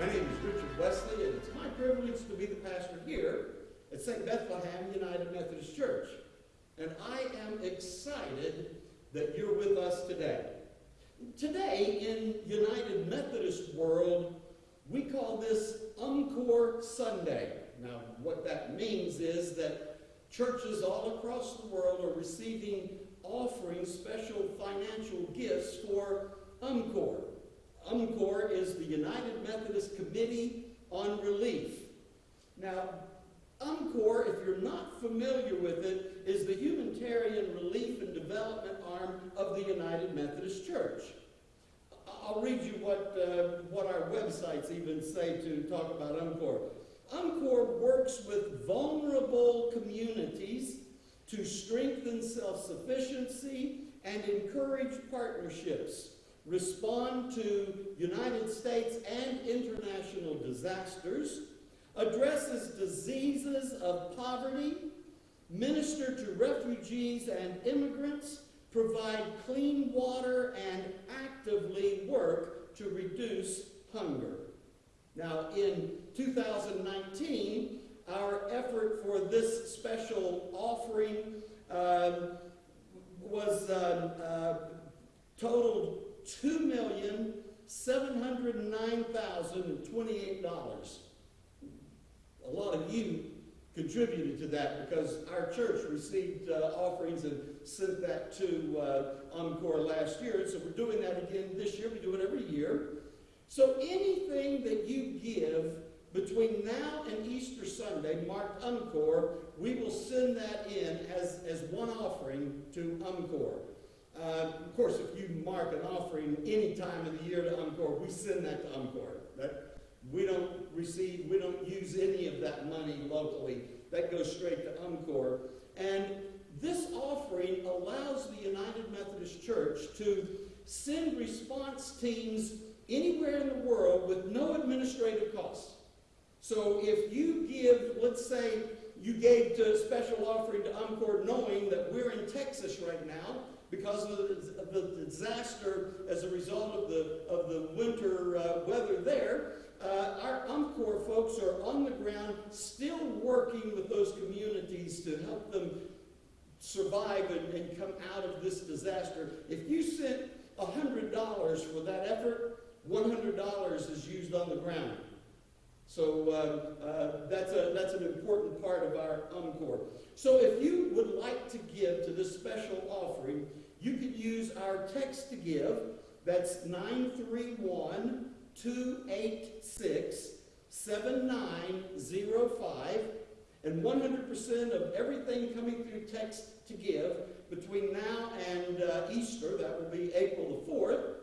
My name is Richard Wesley, and it's my privilege to be the pastor here at St. Bethlehem United Methodist Church. And I am excited that you're with us today. Today, in United Methodist world, we call this UMCOR Sunday. Now, what that means is that churches all across the world are receiving offering special financial gifts for UMCOR. UMCOR is the United Methodist Committee on Relief. Now, UMCOR, if you're not familiar with it, is the humanitarian relief and development arm of the United Methodist Church. I'll read you what, uh, what our websites even say to talk about UMCOR. UMCOR works with vulnerable communities to strengthen self-sufficiency and encourage partnerships, respond to United States and international disasters, addresses diseases of poverty, minister to refugees and immigrants, provide clean water, and actively work to reduce hunger. Now, in 2019, our effort for this special offering um, was um, uh, totaled $2,709,028. A lot of you contributed to that because our church received uh, offerings and sent that to uh, UMCOR last year. So we're doing that again this year. We do it every year. So anything that you give between now and Easter Sunday, marked UMCOR, we will send that in as, as one offering to UMCOR. Uh, of course, if you mark an offering any time of the year to UMCOR, we send that to UMCOR. That, we don't receive, we don't use any of that money locally. That goes straight to UMCOR. And this offering allows the United Methodist Church to send response teams anywhere in the world with no administrative costs. So if you give, let's say you gave a special offering to UMCOR knowing that we're in Texas right now because of the, of the disaster as a result of the, of the winter uh, weather there, uh, our UMCOR folks are on the ground still working with those communities to help them survive and, and come out of this disaster. If you sent $100 for that effort, $100 is used on the ground. So uh, uh, that's, a, that's an important part of our UMCOR. So if you would like to give to this special offering, you could use our text to give. That's 931 286 7905. And 100% of everything coming through text to give between now and uh, Easter, that will be April the 4th,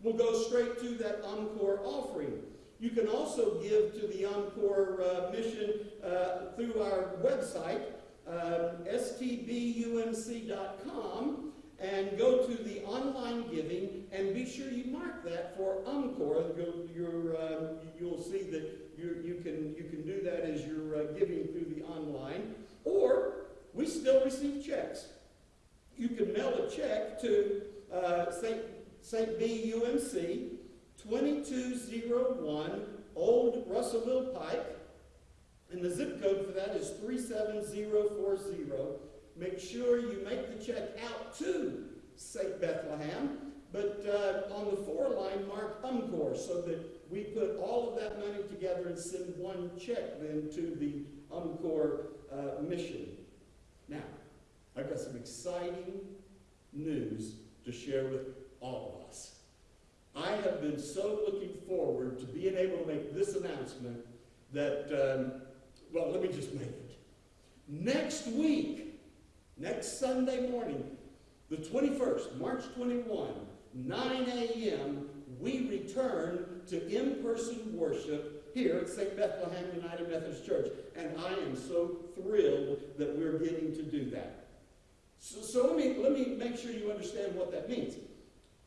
will go straight to that UMCOR offering. You can also give to the UMCOR uh, mission uh, through our website, uh, stbumc.com, and go to the online giving and be sure you mark that for UMCOR. You'll, um, you'll see that you, you, can, you can do that as you're uh, giving through the online. Or we still receive checks. You can mail a check to uh, St. St. B. UMC, 2201 Old Russellville Pike, and the zip code for that is 37040. Make sure you make the check out to St. Bethlehem, but uh, on the four line, mark UMCOR, so that we put all of that money together and send one check then to the UMCOR uh, mission. Now, I've got some exciting news to share with all of us. I have been so looking forward to being able to make this announcement that, um, well, let me just make it. Next week, next Sunday morning, the 21st, March 21, 9 a.m., we return to in-person worship here at St. Bethlehem United Methodist Church. And I am so thrilled that we're getting to do that. So, so let, me, let me make sure you understand what that means.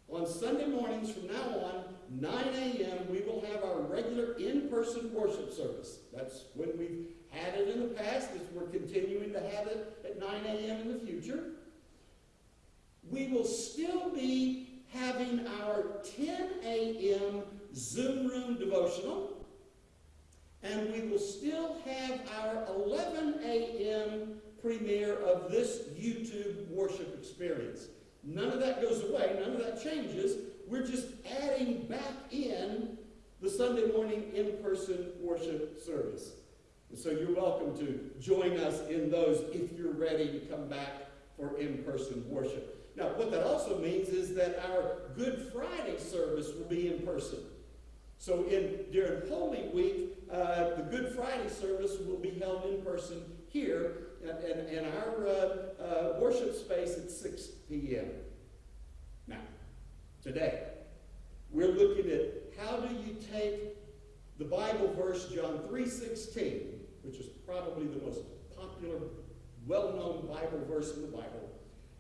On Sunday mornings from now on, 9 a.m., we will have our regular in-person worship service. That's when we've had it in the past. As we're continuing to have it at 9 a.m. in the future. We will still be having our 10 a.m. Zoom room devotional. and we will still have our 11 a.m. premiere of this YouTube worship experience. None of that goes away, none of that changes. We're just adding back in the Sunday morning in-person worship service. And so you're welcome to join us in those if you're ready to come back for in-person worship. Now, what that also means is that our Good Friday service will be in person. So in during Holy Week, uh, the Good Friday service will be held in person here in, in our uh, uh, worship space at 6 p.m. Now, today, we're looking at how do you take the Bible verse John 3.16, which is probably the most popular, well-known Bible verse in the Bible.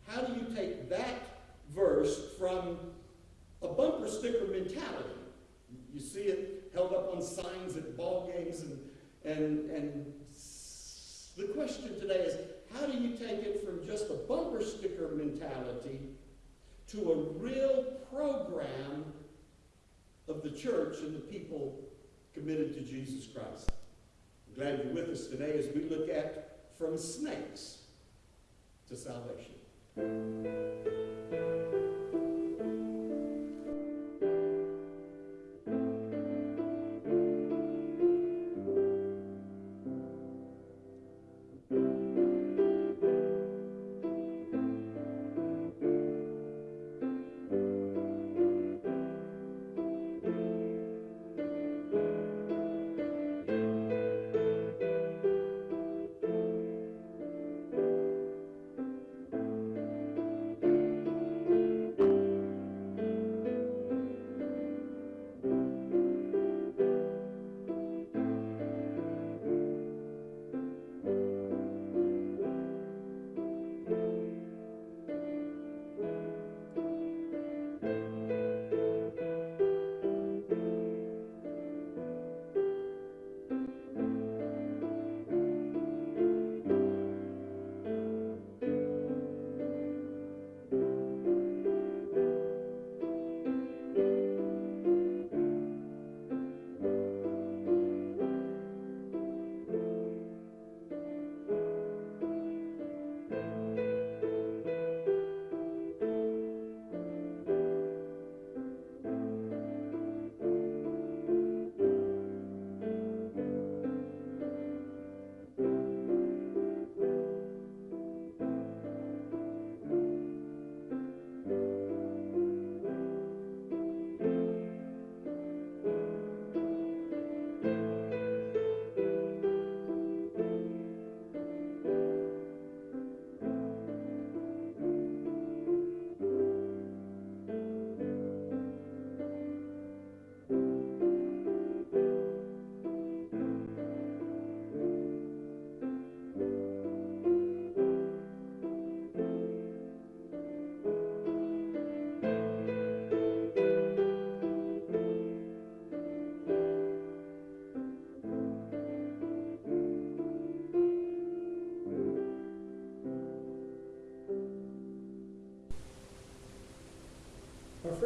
How do you take that verse from a bumper sticker mentality? You see it held up on signs at ball games and, and, and question today is, how do you take it from just a bumper sticker mentality to a real program of the church and the people committed to Jesus Christ? I'm glad you're with us today as we look at from snakes to salvation.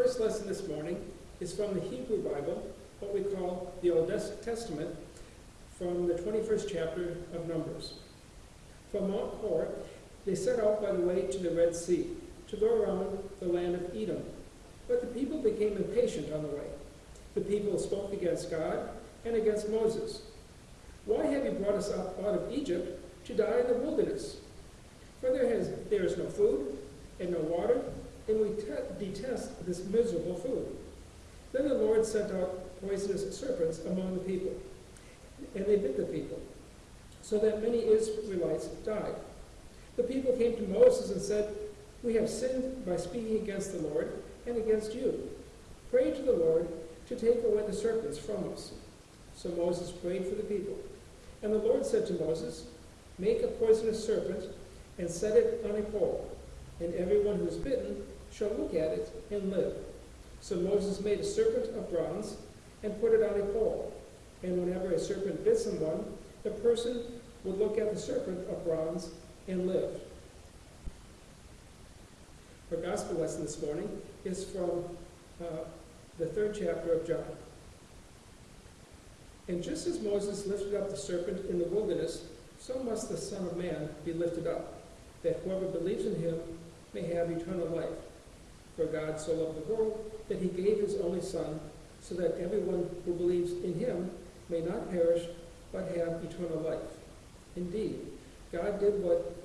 First lesson this morning is from the Hebrew Bible, what we call the Old Testament, from the 21st chapter of Numbers. From Mount Hor, they set out by the way to the Red Sea, to go around the land of Edom. But the people became impatient on the way. The people spoke against God and against Moses. Why have you brought us up out of Egypt to die in the wilderness? For there, has, there is no food and no water, and we detest this miserable food. Then the Lord sent out poisonous serpents among the people, and they bit the people, so that many Israelites died. The people came to Moses and said, We have sinned by speaking against the Lord and against you. Pray to the Lord to take away the serpents from us. So Moses prayed for the people. And the Lord said to Moses, Make a poisonous serpent and set it on a pole, and everyone who is bitten shall look at it and live. So Moses made a serpent of bronze and put it on a pole. And whenever a serpent bit someone, the person would look at the serpent of bronze and live. Our gospel lesson this morning is from uh, the third chapter of John. And just as Moses lifted up the serpent in the wilderness, so must the Son of Man be lifted up, that whoever believes in him may have eternal life. For God so loved the world that he gave his only Son, so that everyone who believes in him may not perish, but have eternal life. Indeed, God did what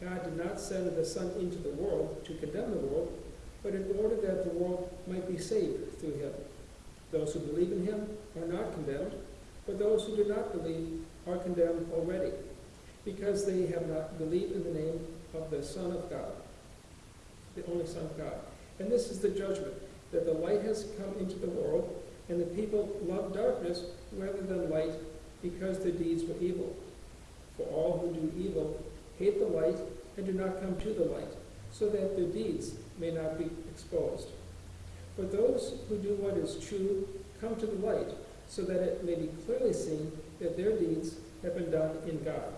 God did not send the Son into the world to condemn the world, but in order that the world might be saved through him. Those who believe in him are not condemned, but those who do not believe are condemned already, because they have not believed in the name of the Son of God, the only Son of God. And this is the judgment, that the light has come into the world, and the people love darkness rather than light, because their deeds were evil. For all who do evil hate the light and do not come to the light, so that their deeds may not be exposed. But those who do what is true come to the light, so that it may be clearly seen that their deeds have been done in God.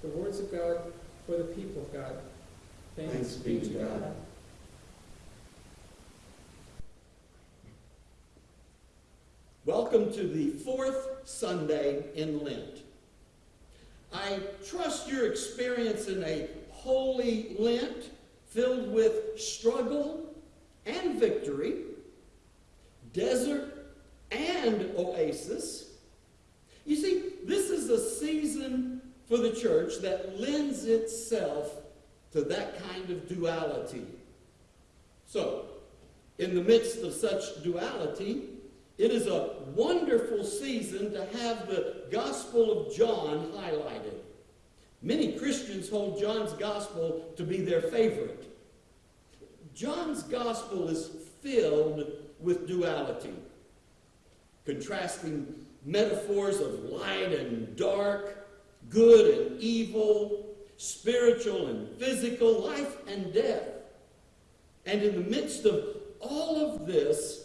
The words of God for the people of God. Thanks be to God. Welcome to the fourth Sunday in Lent. I trust you're experiencing a holy Lent filled with struggle and victory, desert and oasis. You see, this is a season for the church that lends itself to that kind of duality. So, in the midst of such duality, it is a wonderful season to have the Gospel of John highlighted. Many Christians hold John's Gospel to be their favorite. John's Gospel is filled with duality, contrasting metaphors of light and dark, good and evil, spiritual and physical, life and death. And in the midst of all of this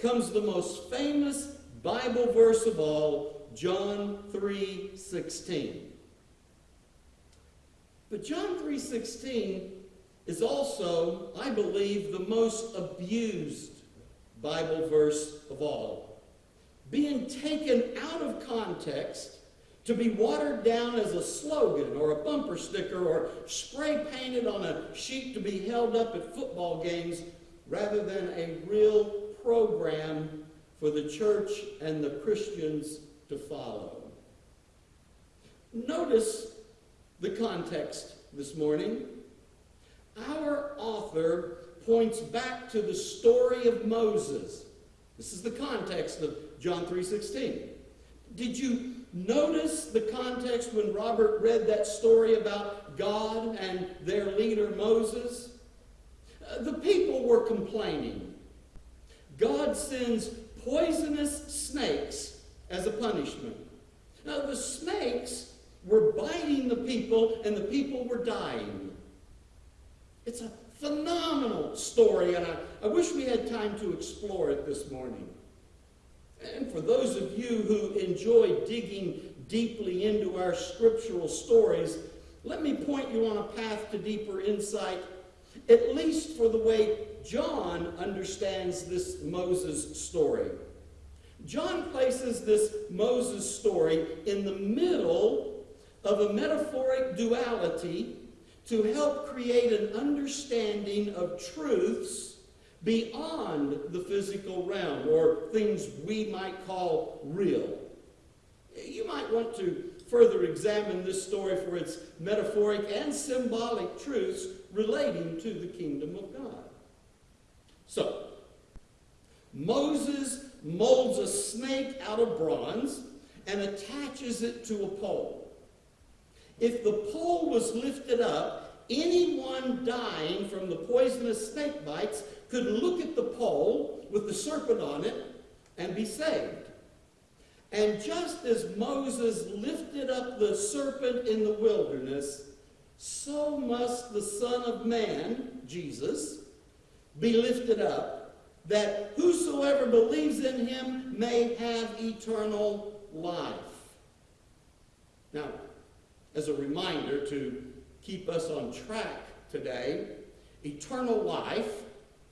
comes the most famous Bible verse of all, John 3:16. But John 3:16 is also, I believe, the most abused Bible verse of all. Being taken out of context to be watered down as a slogan or a bumper sticker or spray painted on a sheet to be held up at football games rather than a real program for the church and the Christians to follow. Notice the context this morning. Our author points back to the story of Moses. This is the context of John 3:16. Did you notice the context when Robert read that story about God and their leader Moses? Uh, the people were complaining. God sends poisonous snakes as a punishment. Now, the snakes were biting the people, and the people were dying. It's a phenomenal story, and I, I wish we had time to explore it this morning. And for those of you who enjoy digging deeply into our scriptural stories, let me point you on a path to deeper insight, at least for the way John understands this Moses story. John places this Moses story in the middle of a metaphoric duality to help create an understanding of truths beyond the physical realm or things we might call real. You might want to further examine this story for its metaphoric and symbolic truths relating to the kingdom of God. So, Moses molds a snake out of bronze and attaches it to a pole. If the pole was lifted up, anyone dying from the poisonous snake bites could look at the pole with the serpent on it and be saved. And just as Moses lifted up the serpent in the wilderness, so must the Son of Man, Jesus, be lifted up, that whosoever believes in him may have eternal life. Now, as a reminder to keep us on track today, eternal life,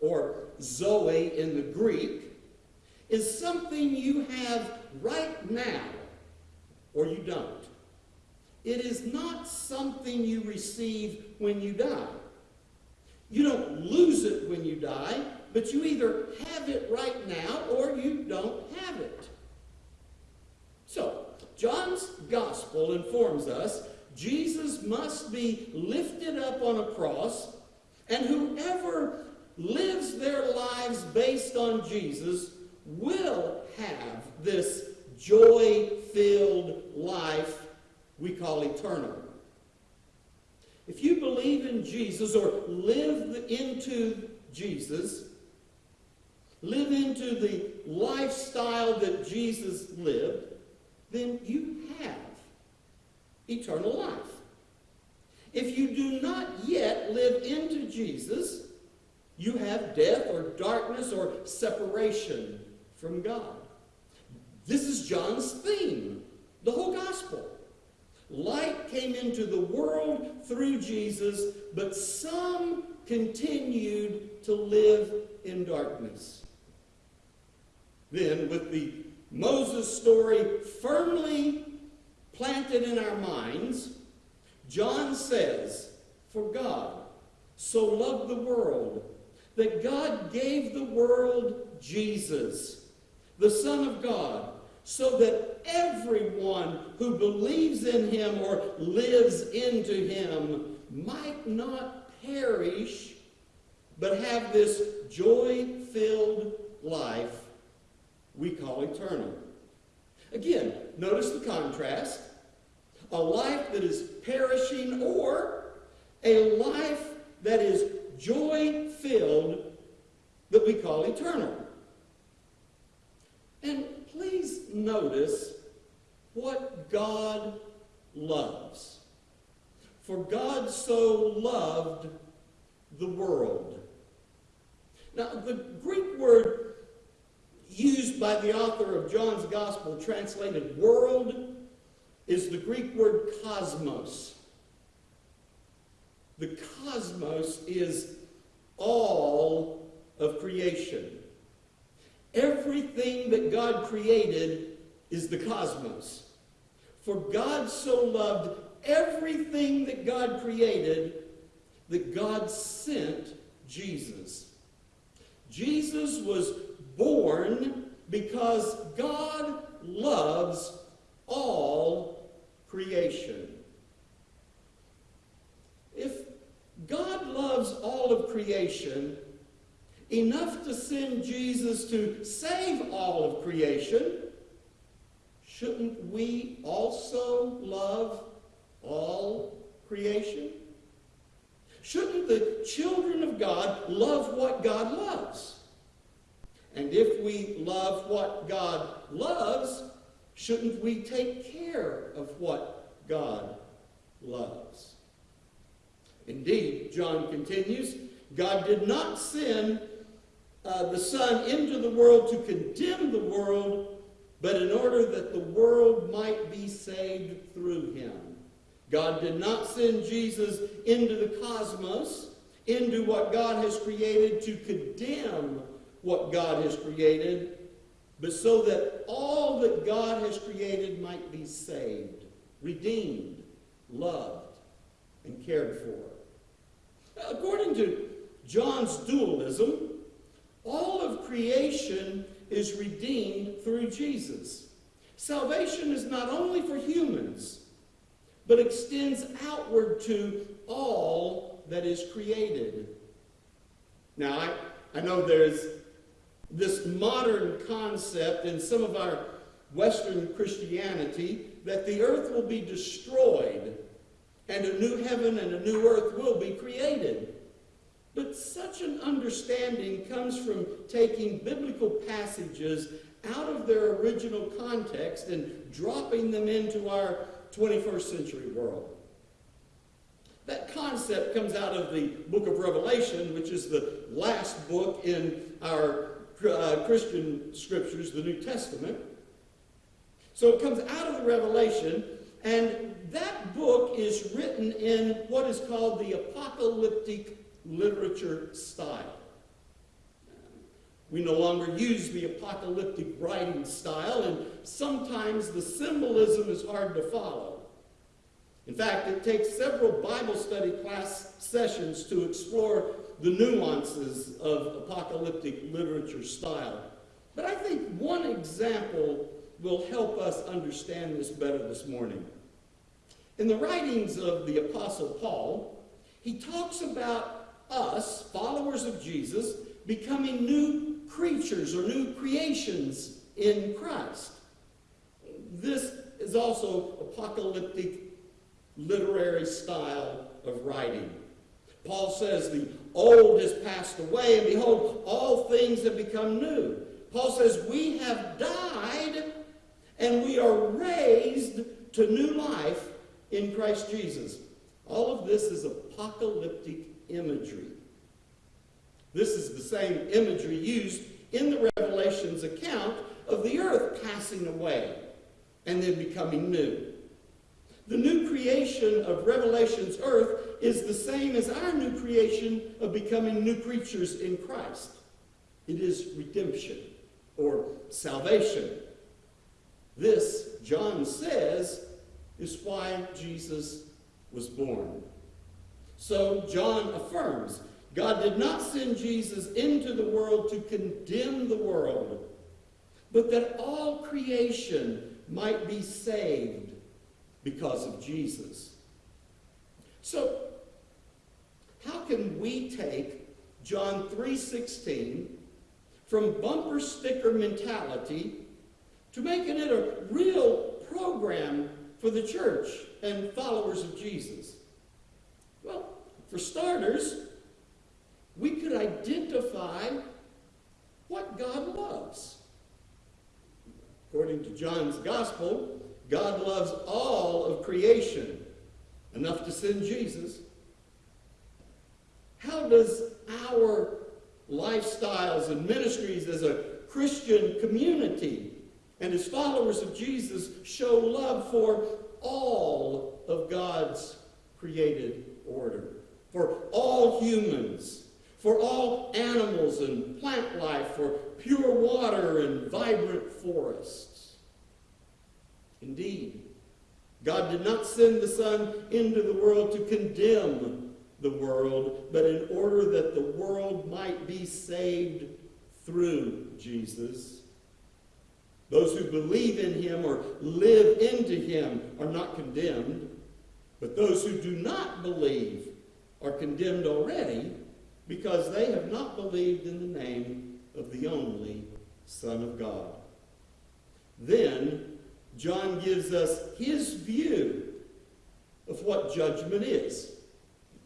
or Zoe in the Greek, is something you have right now or you don't. It is not something you receive when you die. You don't lose it when you die, but you either have it right now or you don't have it. So, John's gospel informs us Jesus must be lifted up on a cross, and whoever lives their lives based on Jesus will have this joy filled life we call eternal. If you believe in Jesus or live into Jesus, live into the lifestyle that Jesus lived, then you have eternal life. If you do not yet live into Jesus, you have death or darkness or separation from God. This is John's theme, the whole gospel. Light came into the world through Jesus, but some continued to live in darkness. Then, with the Moses story firmly planted in our minds, John says, For God so loved the world that God gave the world Jesus, the Son of God, so that everyone who believes in him or lives into him might not perish, but have this joy filled life we call eternal. Again, notice the contrast. A life that is perishing or a life that is joy filled that we call eternal. And please notice what God loves. For God so loved the world. Now, the Greek word used by the author of John's Gospel, translated world, is the Greek word cosmos. The cosmos is all of creation. Everything that God created is the cosmos. For God so loved everything that God created that God sent Jesus. Jesus was born because God loves all creation. If God loves all of creation enough to send Jesus to save all of creation, shouldn't we also love all creation? Shouldn't the children of God love what God loves? And if we love what God loves, shouldn't we take care of what God loves? Indeed, John continues, God did not send uh, the Son into the world to condemn the world, but in order that the world might be saved through him. God did not send Jesus into the cosmos, into what God has created to condemn what God has created, but so that all that God has created might be saved, redeemed, loved, and cared for. According to John's dualism, all of creation is redeemed through Jesus. Salvation is not only for humans, but extends outward to all that is created. Now, I, I know there's this modern concept in some of our Western Christianity that the earth will be destroyed and a new heaven and a new earth will be created. But such an understanding comes from taking biblical passages out of their original context and dropping them into our 21st century world. That concept comes out of the book of Revelation, which is the last book in our uh, Christian scriptures, the New Testament. So it comes out of the Revelation, and that book is written in what is called the apocalyptic literature style. We no longer use the apocalyptic writing style, and sometimes the symbolism is hard to follow. In fact, it takes several Bible study class sessions to explore the nuances of apocalyptic literature style. But I think one example will help us understand this better this morning. In the writings of the Apostle Paul, he talks about us, followers of Jesus, becoming new creatures or new creations in Christ. This is also apocalyptic literary style of writing. Paul says, The old has passed away, and behold, all things have become new. Paul says, We have died, and we are raised to new life in Christ Jesus. All of this is apocalyptic imagery. This is the same imagery used in the Revelation's account of the earth passing away and then becoming new. The new creation of Revelation's earth is the same as our new creation of becoming new creatures in Christ. It is redemption or salvation. This, John says, is why Jesus was born. So John affirms God did not send Jesus into the world to condemn the world, but that all creation might be saved because of Jesus. So, how can we take John 3:16 from bumper sticker mentality to making it a real program for the church and followers of Jesus? For starters, we could identify what God loves. According to John's Gospel, God loves all of creation, enough to send Jesus. How does our lifestyles and ministries as a Christian community and as followers of Jesus show love for all of God's created order, for all humans, for all animals and plant life, for pure water and vibrant forests? Indeed, God did not send the Son into the world to condemn the world, but in order that the world might be saved through Jesus. Those who believe in him or live into him are not condemned, but those who do not believe are condemned already because they have not believed in the name of the only Son of God. Then John gives us his view of what judgment is.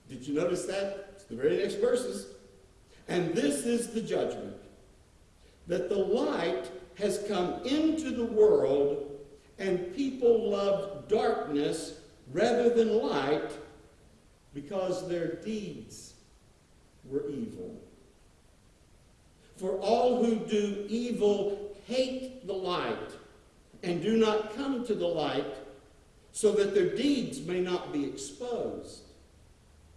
Did you notice that? It's the very next verses. And this is the judgment that the light has come into the world, and people loved darkness rather than light because their deeds were evil. For all who do evil hate the light and do not come to the light so that their deeds may not be exposed.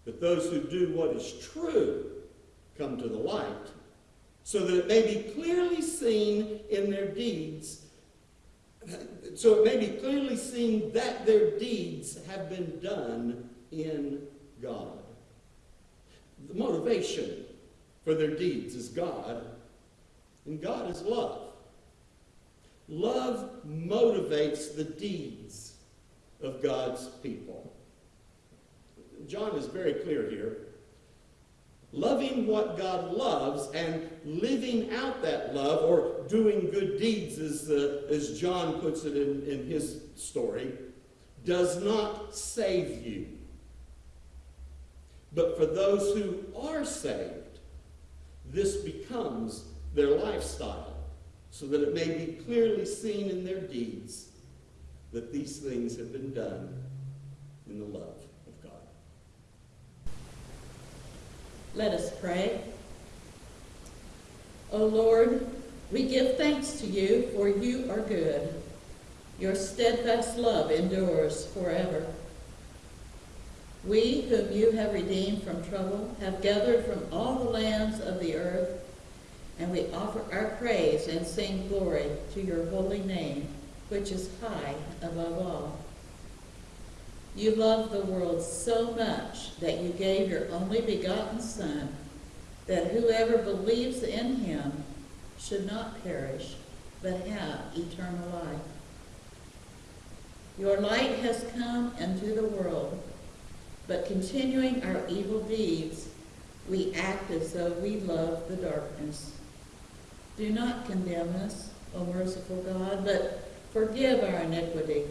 But those who do what is true come to the light so that it may be clearly seen in their deeds, so it may be clearly seen that their deeds have been done in God. The motivation for their deeds is God, and God is love. Love motivates the deeds of God's people. John is very clear here. Loving what God loves and living out that love, or doing good deeds, as, uh, as John puts it in, in his story, does not save you. But for those who are saved, this becomes their lifestyle so that it may be clearly seen in their deeds that these things have been done in the love of God. Let us pray. O Lord, we give thanks to you, for you are good. Your steadfast love endures forever. We, whom you have redeemed from trouble, have gathered from all the lands of the earth and we offer our praise and sing glory to your holy name, which is high above all. You love the world so much that you gave your only begotten Son, that whoever believes in him should not perish, but have eternal life. Your light has come into the world, but continuing our evil deeds, we act as though we love the darkness. Do not condemn us, O merciful God, but forgive our iniquity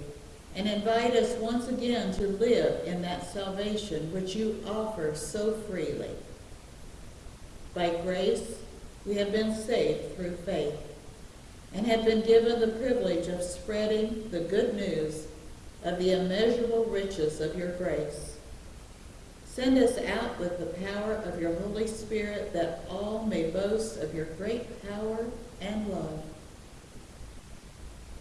and invite us once again to live in that salvation which you offer so freely. By grace, we have been saved through faith and have been given the privilege of spreading the good news of the immeasurable riches of your grace. Send us out with the power of your Holy Spirit that all may boast of your great power and love.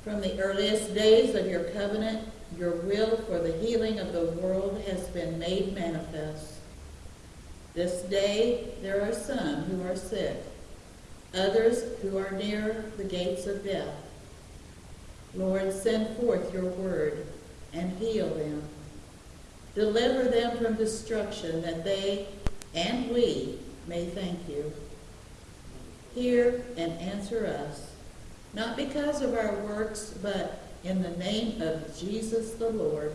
From the earliest days of your covenant, your will for the healing of the world has been made manifest. This day there are some who are sick, others who are near the gates of death. Lord, send forth your word and heal them. Deliver them from destruction that they and we may thank you. Hear and answer us, not because of our works, but in the name of Jesus the Lord.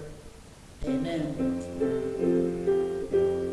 Amen. Mm-hmm.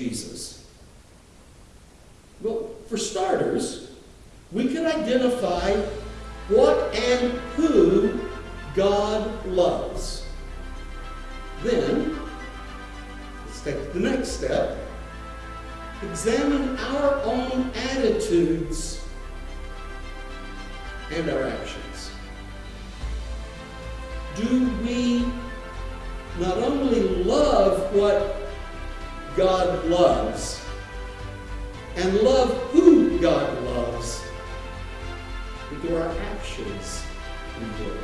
Jesus? Well, for starters, we can identify what and who God loves. Then, let's take the next step. Examine our own attitudes and our actions. Do we not only love what God loves and love who God loves, do our actions reveal that?